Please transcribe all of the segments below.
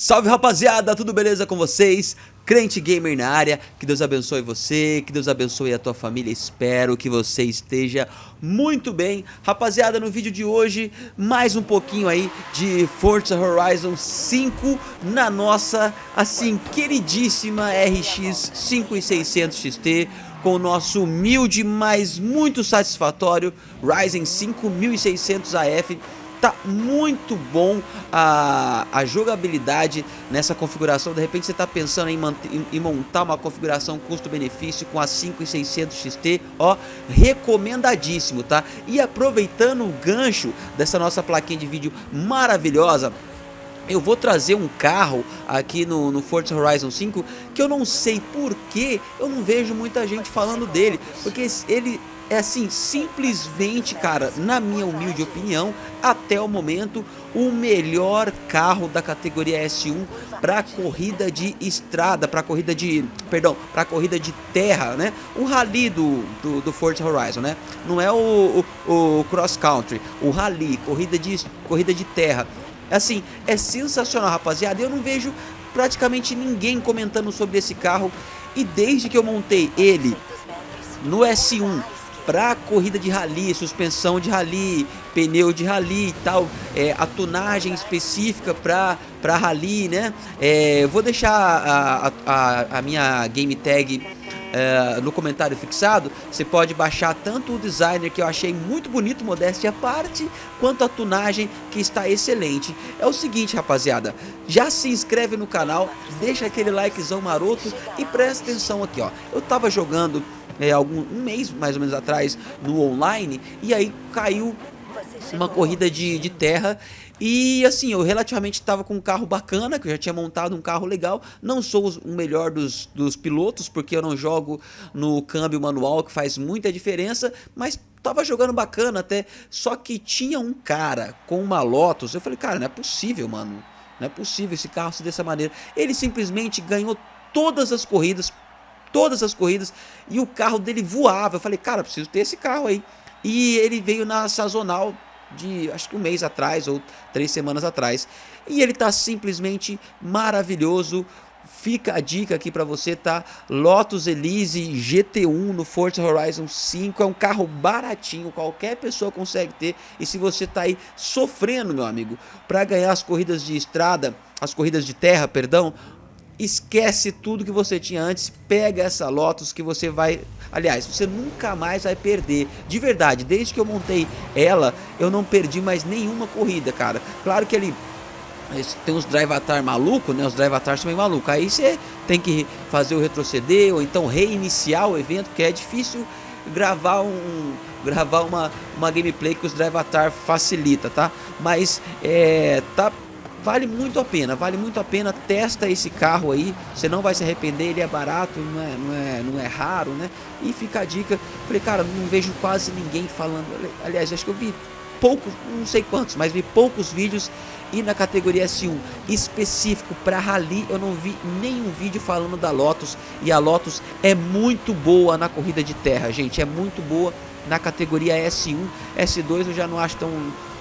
Salve rapaziada, tudo beleza com vocês? Crente Gamer na área, que Deus abençoe você, que Deus abençoe a tua família, espero que você esteja muito bem Rapaziada, no vídeo de hoje, mais um pouquinho aí de Forza Horizon 5 na nossa, assim, queridíssima RX 5600 XT com o nosso humilde, mas muito satisfatório Ryzen 5600 AF tá muito bom a, a jogabilidade nessa configuração. De repente você está pensando em, em, em, montar uma configuração custo-benefício com a 5600 XT, ó, recomendadíssimo, tá? E aproveitando o gancho dessa nossa plaquinha de vídeo maravilhosa, eu vou trazer um carro aqui no, no Forza Horizon 5 que eu não sei por que eu não vejo muita gente falando dele, porque ele é assim, simplesmente, cara, na minha humilde opinião, até o momento, o melhor carro da categoria S1 para corrida de estrada, para corrida de, perdão, para corrida de terra, né? O rally do, do, do Forza Horizon, né? Não é o, o, o cross country, o rally, corrida de, corrida de terra. Assim, é sensacional, rapaziada. Eu não vejo praticamente ninguém comentando sobre esse carro e desde que eu montei ele no S1 para corrida de rally, suspensão de rally, pneu de rally e tal, é, a tunagem específica para para rally, né? É, vou deixar a, a, a minha game tag é, no comentário fixado, você pode baixar tanto o designer que eu achei muito bonito, modéstia à parte, quanto a tunagem que está excelente. É o seguinte rapaziada, já se inscreve no canal, deixa aquele likezão maroto e presta atenção aqui ó, eu tava jogando é, algum, um mês mais ou menos atrás no online e aí caiu uma corrida de, de terra e assim, eu relativamente estava com um carro bacana, que eu já tinha montado um carro legal. Não sou o melhor dos, dos pilotos, porque eu não jogo no câmbio manual, que faz muita diferença, mas tava jogando bacana até. Só que tinha um cara com uma Lotus, eu falei, cara, não é possível, mano. Não é possível esse carro ser dessa maneira. Ele simplesmente ganhou todas as corridas, todas as corridas e o carro dele voava. Eu falei, cara, preciso ter esse carro aí. E ele veio na sazonal de acho que um mês atrás ou três semanas atrás. E ele tá simplesmente maravilhoso. Fica a dica aqui para você, tá? Lotus Elise GT1 no Forza Horizon 5 é um carro baratinho, qualquer pessoa consegue ter. E se você tá aí sofrendo, meu amigo, para ganhar as corridas de estrada, as corridas de terra, perdão, esquece tudo que você tinha antes, pega essa Lotus que você vai... Aliás, você nunca mais vai perder. De verdade, desde que eu montei ela, eu não perdi mais nenhuma corrida, cara. Claro que ele tem uns drive atar maluco, né? Os drive atar são meio malucos. Aí você tem que fazer o retroceder ou então reiniciar o evento, que é difícil gravar um gravar uma, uma gameplay que os drive atar facilita, tá? Mas é, tá vale muito a pena, vale muito a pena, testa esse carro aí, você não vai se arrepender, ele é barato, não é, não é, não é raro, né? E fica a dica, falei, cara, não vejo quase ninguém falando, aliás, acho que eu vi poucos, não sei quantos, mas vi poucos vídeos e na categoria S1 específico para Rally eu não vi nenhum vídeo falando da Lotus. E a Lotus é muito boa na corrida de terra, gente, é muito boa na categoria S1, S2 eu já não acho tão,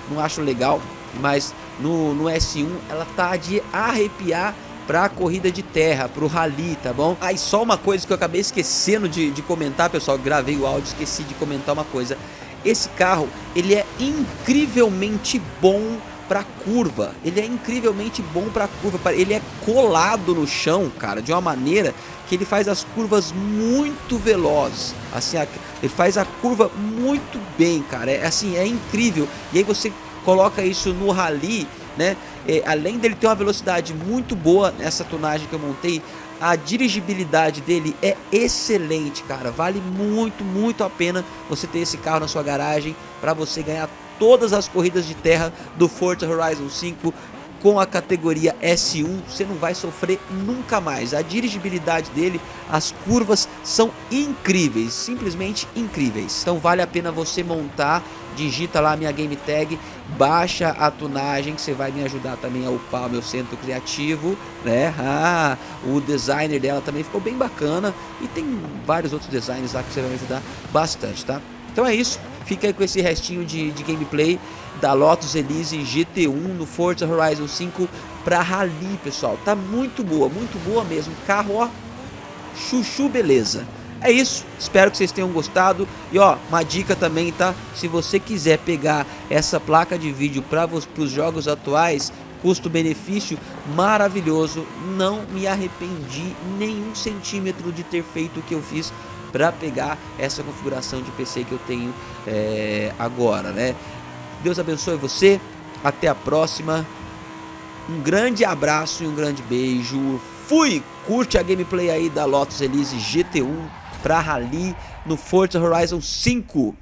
não acho legal, mas no, no S1 ela tá de arrepiar para a corrida de terra, para o rally, tá bom? Aí só uma coisa que eu acabei esquecendo de, de comentar, pessoal, gravei o áudio, esqueci de comentar uma coisa. Esse carro, ele é incrivelmente bom para curva. Ele é incrivelmente bom para curva. Ele é colado no chão, cara, de uma maneira que ele faz as curvas muito velozes. Assim, ele faz a curva muito bem, cara. É assim, é incrível. E aí você coloca isso no rally, né? É, além dele ter uma velocidade muito boa nessa tonagem que eu montei, a dirigibilidade dele é excelente, cara. Vale muito, muito a pena você ter esse carro na sua garagem para você ganhar todas as corridas de terra do Forza Horizon 5 com a categoria S1 você não vai sofrer nunca mais. A dirigibilidade dele, as curvas são incríveis, simplesmente incríveis. Então vale a pena você montar, digita lá minha game tag, baixa a tunagem que você vai me ajudar também a upar o meu centro criativo, né? Ah, o designer dela também ficou bem bacana e tem vários outros designs lá que você vai me ajudar bastante, tá? Então é isso, fica aí com esse restinho de, de gameplay da Lotus Elise GT1 no Forza Horizon 5 pra Rally, pessoal. Tá muito boa, muito boa mesmo. Carro, ó, chuchu beleza. É isso, espero que vocês tenham gostado. E ó, uma dica também, tá? Se você quiser pegar essa placa de vídeo para os jogos atuais, custo-benefício maravilhoso. Não me arrependi nenhum centímetro de ter feito o que eu fiz para pegar essa configuração de PC que eu tenho é, agora, né? Deus abençoe você. Até a próxima. Um grande abraço e um grande beijo. Fui! Curte a gameplay aí da Lotus Elise GT1 para Rally no Forza Horizon 5.